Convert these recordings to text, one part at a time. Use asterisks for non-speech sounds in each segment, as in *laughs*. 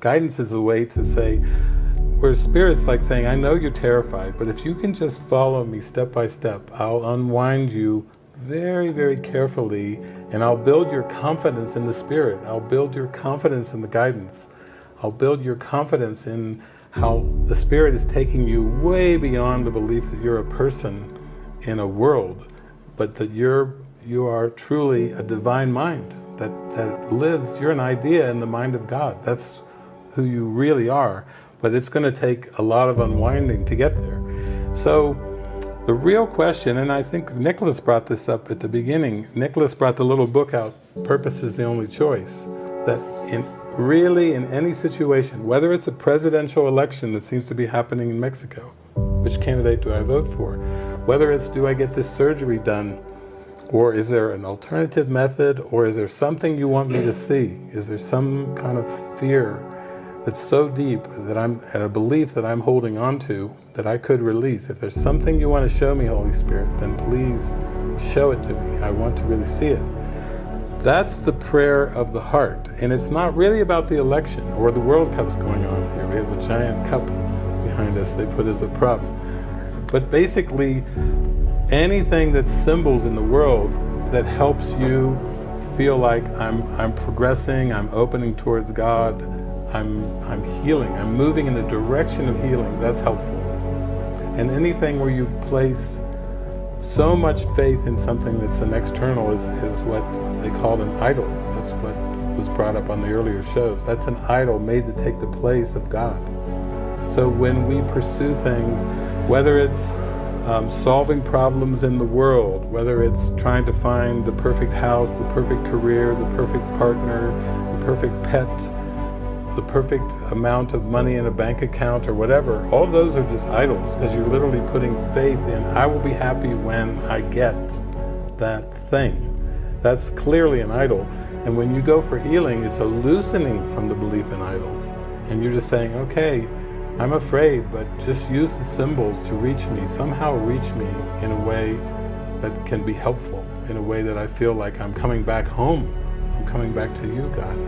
Guidance is a way to say, where spirit's like saying, I know you're terrified, but if you can just follow me step by step, I'll unwind you very, very carefully, and I'll build your confidence in the spirit. I'll build your confidence in the guidance. I'll build your confidence in how the spirit is taking you way beyond the belief that you're a person in a world, but that you're you are truly a divine mind that, that lives, you're an idea in the mind of God. That's who you really are, but it's going to take a lot of unwinding to get there. So the real question, and I think Nicholas brought this up at the beginning, Nicholas brought the little book out, Purpose is the Only Choice, that in really in any situation, whether it's a presidential election that seems to be happening in Mexico, which candidate do I vote for? Whether it's do I get this surgery done, or is there an alternative method, or is there something you want me to see? Is there some kind of fear that's so deep that I'm at a belief that I'm holding on to that I could release. If there's something you want to show me, Holy Spirit, then please show it to me. I want to really see it. That's the prayer of the heart. And it's not really about the election or the World Cup's going on here. We have a giant cup behind us they put as a prop. But basically, anything that's symbols in the world that helps you feel like I'm, I'm progressing, I'm opening towards God, I'm, I'm healing, I'm moving in the direction of healing, that's helpful. And anything where you place so much faith in something that's an external is, is what they call an idol. That's what was brought up on the earlier shows. That's an idol made to take the place of God. So when we pursue things, whether it's um, solving problems in the world, whether it's trying to find the perfect house, the perfect career, the perfect partner, the perfect pet, the perfect amount of money in a bank account or whatever, all those are just idols because you're literally putting faith in, I will be happy when I get that thing. That's clearly an idol. And when you go for healing, it's a loosening from the belief in idols. And you're just saying, okay, I'm afraid, but just use the symbols to reach me, somehow reach me in a way that can be helpful, in a way that I feel like I'm coming back home. I'm coming back to you, God.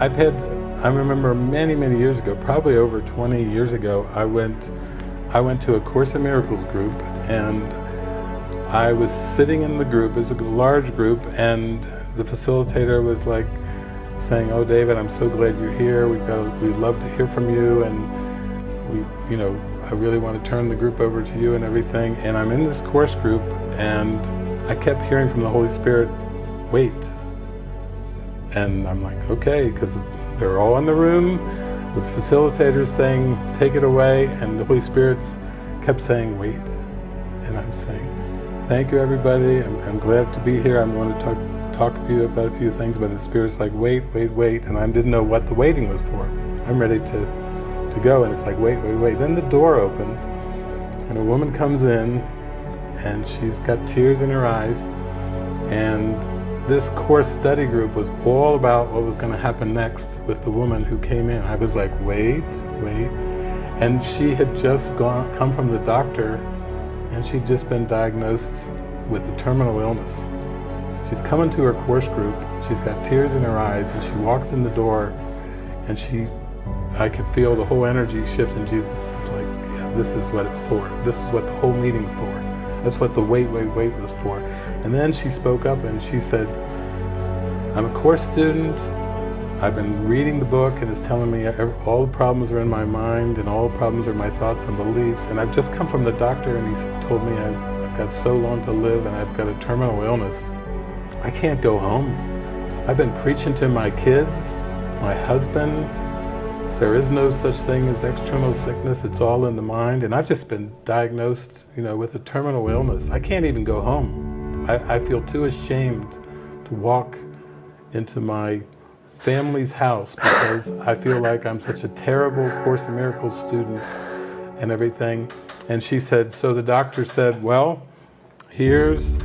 I've had I remember many, many years ago, probably over 20 years ago, I went, I went to a Course in Miracles group and I was sitting in the group, it was a large group, and the facilitator was like saying, oh David, I'm so glad you're here, we've got, we'd love to hear from you, and we, you know, I really want to turn the group over to you and everything, and I'm in this course group, and I kept hearing from the Holy Spirit, wait. And I'm like, okay, because they're all in the room, the facilitators saying, take it away, and the Holy Spirit's kept saying, wait. And I'm saying, thank you everybody, I'm, I'm glad to be here, I'm going to talk, talk to you about a few things, but the Spirit's like, wait, wait, wait, and I didn't know what the waiting was for. I'm ready to, to go, and it's like, wait, wait, wait. Then the door opens, and a woman comes in, and she's got tears in her eyes, and this course study group was all about what was going to happen next with the woman who came in. I was like, wait, wait. And she had just gone, come from the doctor and she'd just been diagnosed with a terminal illness. She's coming to her course group, she's got tears in her eyes and she walks in the door and she, I could feel the whole energy shift and Jesus is like, yeah, this is what it's for. This is what the whole meeting's for. That's what the wait, wait, wait was for. And then she spoke up and she said, I'm a course student. I've been reading the book and it's telling me all the problems are in my mind and all the problems are my thoughts and beliefs. And I've just come from the doctor and he's told me I've, I've got so long to live and I've got a terminal illness. I can't go home. I've been preaching to my kids, my husband. There is no such thing as external sickness. It's all in the mind. And I've just been diagnosed, you know, with a terminal illness. I can't even go home. I, I feel too ashamed to walk into my family's house because I feel like I'm such a terrible Course in Miracles student and everything. And she said, so the doctor said, well, here's,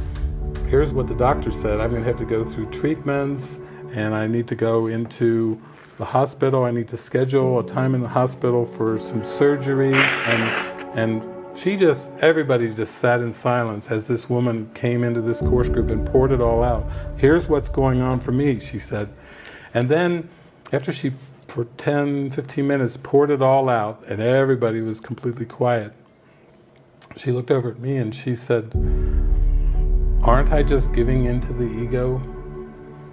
here's what the doctor said. I'm gonna have to go through treatments and I need to go into the hospital. I need to schedule a time in the hospital for some surgery and, and she just, everybody just sat in silence as this woman came into this course group and poured it all out. Here's what's going on for me, she said. And then after she for 10, 15 minutes, poured it all out, and everybody was completely quiet. She looked over at me and she said, aren't I just giving in to the ego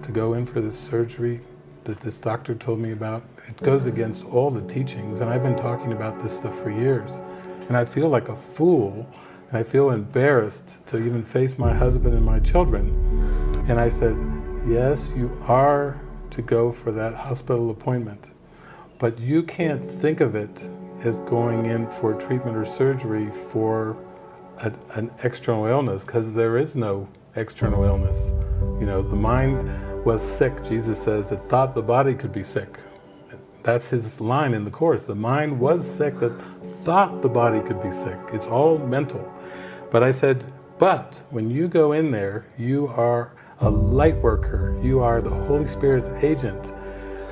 to go in for this surgery that this doctor told me about? It goes against all the teachings, and I've been talking about this stuff for years. And I feel like a fool, and I feel embarrassed to even face my husband and my children. And I said, yes, you are to go for that hospital appointment, but you can't think of it as going in for treatment or surgery for a, an external illness, because there is no external illness. You know, the mind was sick, Jesus says, that thought the body could be sick. That's his line in the Course. The mind was sick that thought the body could be sick. It's all mental. But I said, but when you go in there, you are a light worker. You are the Holy Spirit's agent.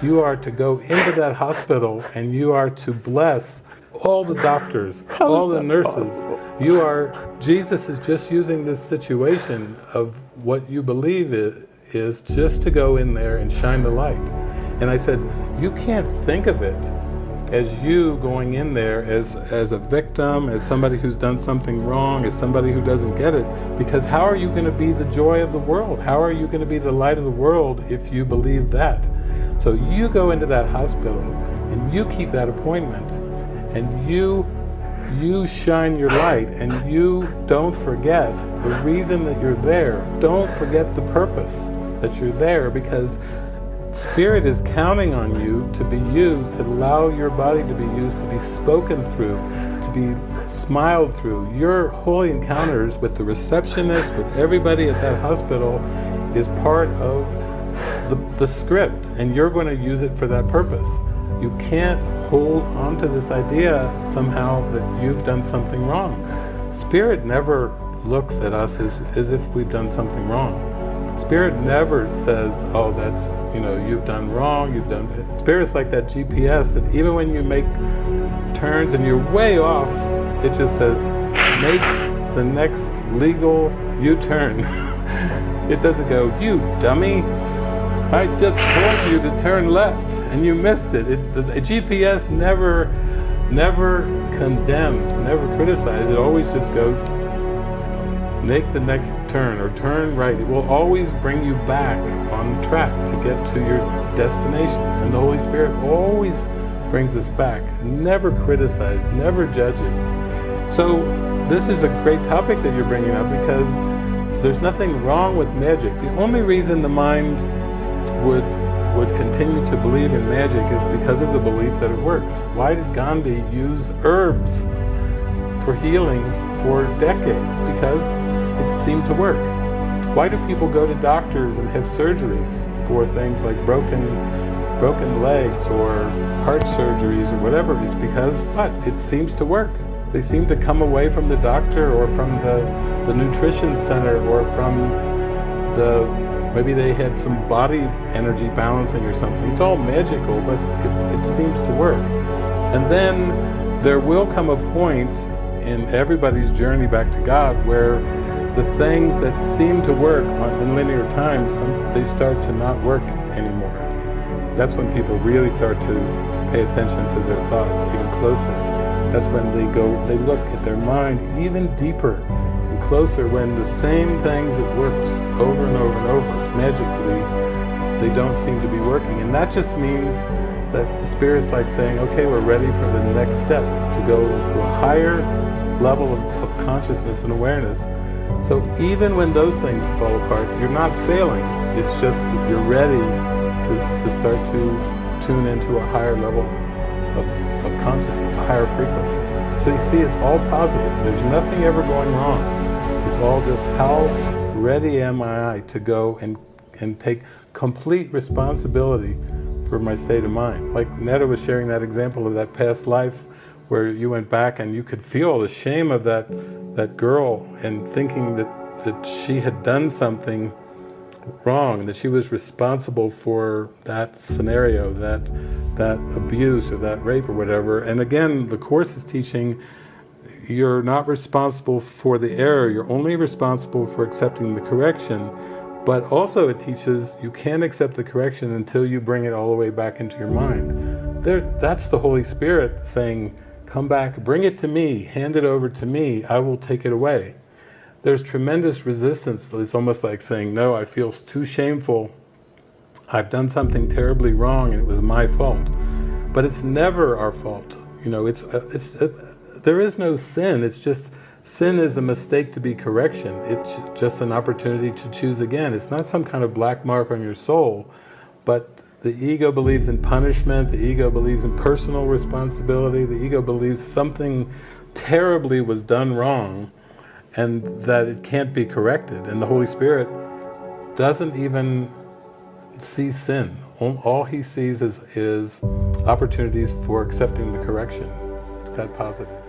You are to go into that hospital and you are to bless all the doctors, *laughs* all the nurses. Possible? You are, Jesus is just using this situation of what you believe is, is just to go in there and shine the light. And I said, you can't think of it as you going in there as, as a victim, as somebody who's done something wrong, as somebody who doesn't get it, because how are you going to be the joy of the world? How are you going to be the light of the world if you believe that? So you go into that hospital and you keep that appointment and you you shine your light and you don't forget the reason that you're there. Don't forget the purpose that you're there because Spirit is counting on you to be used, to allow your body to be used, to be spoken through, to be smiled through. Your holy encounters with the receptionist, with everybody at that hospital is part of the, the script and you're going to use it for that purpose. You can't hold on to this idea somehow that you've done something wrong. Spirit never looks at us as, as if we've done something wrong. Spirit never says, oh, that's, you know, you've done wrong, you've done... Spirit's like that GPS that even when you make turns and you're way off, it just says, make the next legal U-turn. *laughs* it doesn't go, you dummy, I just told you to turn left and you missed it. it the, the GPS never, never condemns, never criticizes. It always just goes, make the next turn or turn right. It will always bring you back on track to get to your destination. And the Holy Spirit always brings us back, never criticizes, never judges. So this is a great topic that you're bringing up because there's nothing wrong with magic. The only reason the mind would would continue to believe in magic is because of the belief that it works. Why did Gandhi use herbs for healing for decades? Because it seemed to work. Why do people go to doctors and have surgeries for things like broken broken legs or heart surgeries or whatever? It's because what? It seems to work. They seem to come away from the doctor or from the, the nutrition center or from the maybe they had some body energy balancing or something. It's all magical, but it, it seems to work. And then there will come a point in everybody's journey back to God where the things that seem to work in linear time, some, they start to not work anymore. That's when people really start to pay attention to their thoughts even closer. That's when they go, they look at their mind even deeper and closer when the same things that worked over and over and over, magically, they don't seem to be working. And that just means that the Spirit's like saying, okay, we're ready for the next step to go to a higher level of, of consciousness and awareness so even when those things fall apart, you're not failing. It's just that you're ready to, to start to tune into a higher level of, of consciousness, a higher frequency. So you see, it's all positive. There's nothing ever going wrong. It's all just how ready am I to go and, and take complete responsibility for my state of mind. Like Netta was sharing that example of that past life where you went back and you could feel the shame of that that girl and thinking that, that she had done something wrong, that she was responsible for that scenario, that that abuse or that rape or whatever. And again, the Course is teaching you're not responsible for the error, you're only responsible for accepting the correction, But also it teaches you can't accept the correction until you bring it all the way back into your mind. There, that's the Holy Spirit saying, come back, bring it to me, hand it over to me, I will take it away. There's tremendous resistance. It's almost like saying, no, I feel too shameful. I've done something terribly wrong and it was my fault. But it's never our fault. You know, it's, uh, it's, it, there is no sin. It's just, sin is a mistake to be correction. It's just an opportunity to choose again. It's not some kind of black mark on your soul, but the ego believes in punishment, the ego believes in personal responsibility, the ego believes something terribly was done wrong and that it can't be corrected. And the Holy Spirit doesn't even see sin. All he sees is, is opportunities for accepting the correction. Is that positive?